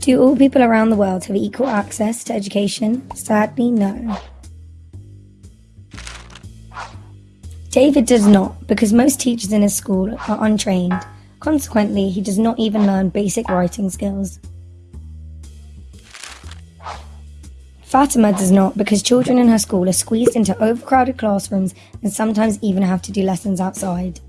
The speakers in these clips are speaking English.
Do all people around the world have equal access to education? Sadly, no. David does not, because most teachers in his school are untrained. Consequently, he does not even learn basic writing skills. Fatima does not, because children in her school are squeezed into overcrowded classrooms and sometimes even have to do lessons outside.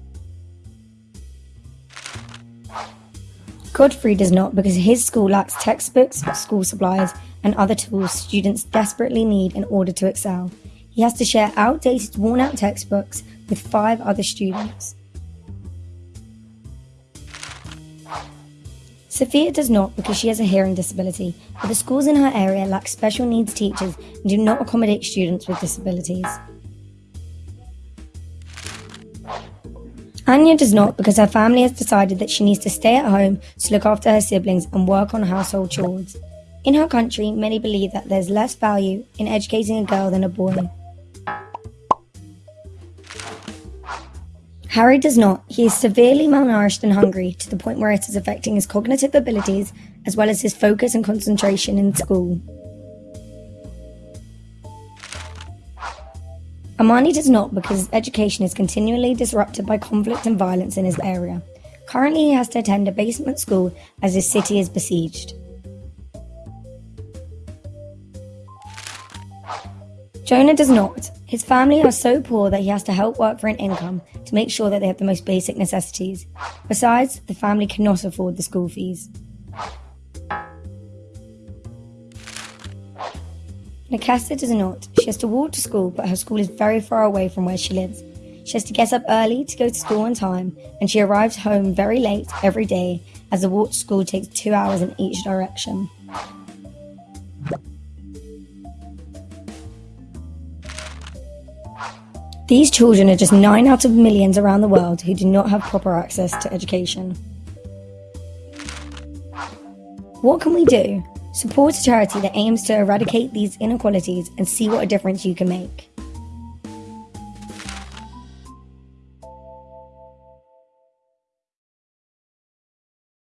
Godfrey does not because his school lacks textbooks, school supplies, and other tools students desperately need in order to excel. He has to share outdated, worn out textbooks with five other students. Sophia does not because she has a hearing disability, but the schools in her area lack special needs teachers and do not accommodate students with disabilities. Anya does not because her family has decided that she needs to stay at home to look after her siblings and work on household chores. In her country, many believe that there's less value in educating a girl than a boy. Harry does not. He is severely malnourished and hungry to the point where it is affecting his cognitive abilities as well as his focus and concentration in school. Amani does not because his education is continually disrupted by conflict and violence in his area. Currently, he has to attend a basement school as his city is besieged. Jonah does not. His family are so poor that he has to help work for an income to make sure that they have the most basic necessities. Besides, the family cannot afford the school fees. Nakasta does not. She has to walk to school, but her school is very far away from where she lives. She has to get up early to go to school on time, and she arrives home very late every day as the walk to school takes two hours in each direction. These children are just 9 out of millions around the world who do not have proper access to education. What can we do? Support a charity that aims to eradicate these inequalities and see what a difference you can make.